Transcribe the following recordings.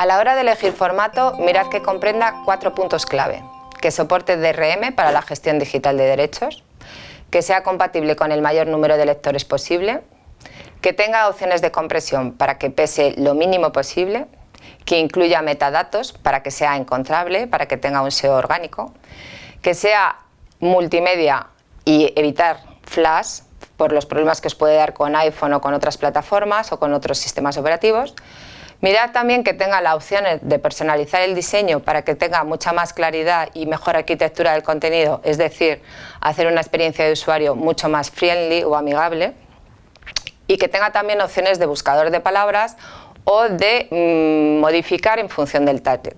A la hora de elegir formato, mirad que comprenda cuatro puntos clave. Que soporte DRM para la gestión digital de derechos, que sea compatible con el mayor número de lectores posible, que tenga opciones de compresión para que pese lo mínimo posible, que incluya metadatos para que sea encontrable, para que tenga un SEO orgánico, que sea multimedia y evitar flash por los problemas que os puede dar con iPhone o con otras plataformas o con otros sistemas operativos. Mirad también que tenga la opción de personalizar el diseño para que tenga mucha más claridad y mejor arquitectura del contenido, es decir, hacer una experiencia de usuario mucho más friendly o amigable y que tenga también opciones de buscador de palabras o de mm, modificar en función del target.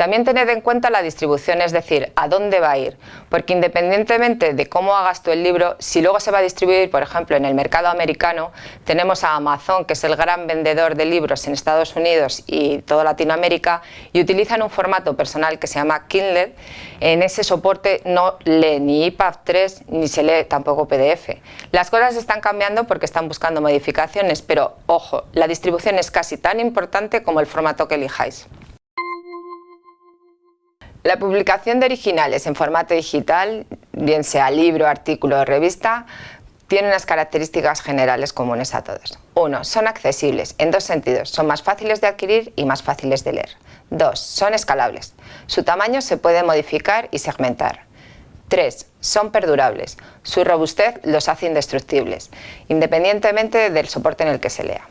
También tened en cuenta la distribución, es decir, a dónde va a ir, porque independientemente de cómo hagas tú el libro, si luego se va a distribuir, por ejemplo, en el mercado americano, tenemos a Amazon, que es el gran vendedor de libros en Estados Unidos y toda Latinoamérica, y utilizan un formato personal que se llama Kindle. En ese soporte no lee ni EPUB 3 ni se lee tampoco PDF. Las cosas están cambiando porque están buscando modificaciones, pero ojo, la distribución es casi tan importante como el formato que elijáis. La publicación de originales en formato digital, bien sea libro, artículo o revista, tiene unas características generales comunes a todos. Uno, son accesibles, en dos sentidos, son más fáciles de adquirir y más fáciles de leer. Dos, son escalables, su tamaño se puede modificar y segmentar. Tres, son perdurables, su robustez los hace indestructibles, independientemente del soporte en el que se lea.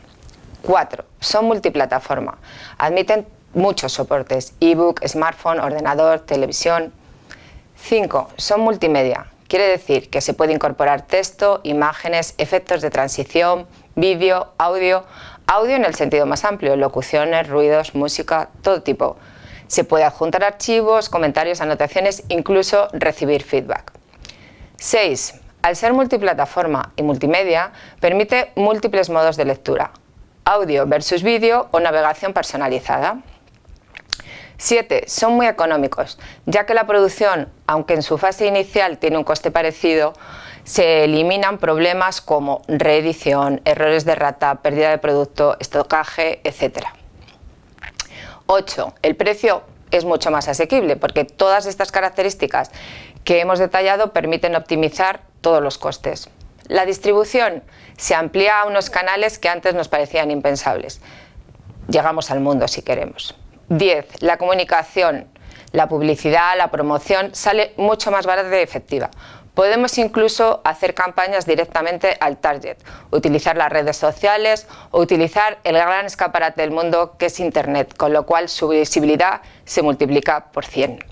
Cuatro, son multiplataforma, admiten muchos soportes, ebook, smartphone, ordenador, televisión. 5. Son multimedia. Quiere decir que se puede incorporar texto, imágenes, efectos de transición, vídeo, audio, audio en el sentido más amplio, locuciones, ruidos, música, todo tipo. Se puede adjuntar archivos, comentarios, anotaciones, incluso recibir feedback. 6. Al ser multiplataforma y multimedia, permite múltiples modos de lectura, audio versus vídeo o navegación personalizada. 7. Son muy económicos, ya que la producción, aunque en su fase inicial tiene un coste parecido, se eliminan problemas como reedición, errores de rata, pérdida de producto, estocaje, etc. 8. El precio es mucho más asequible porque todas estas características que hemos detallado permiten optimizar todos los costes. La distribución se amplía a unos canales que antes nos parecían impensables. Llegamos al mundo si queremos. 10. La comunicación, la publicidad, la promoción sale mucho más barata y efectiva. Podemos incluso hacer campañas directamente al target, utilizar las redes sociales o utilizar el gran escaparate del mundo que es Internet, con lo cual su visibilidad se multiplica por 100.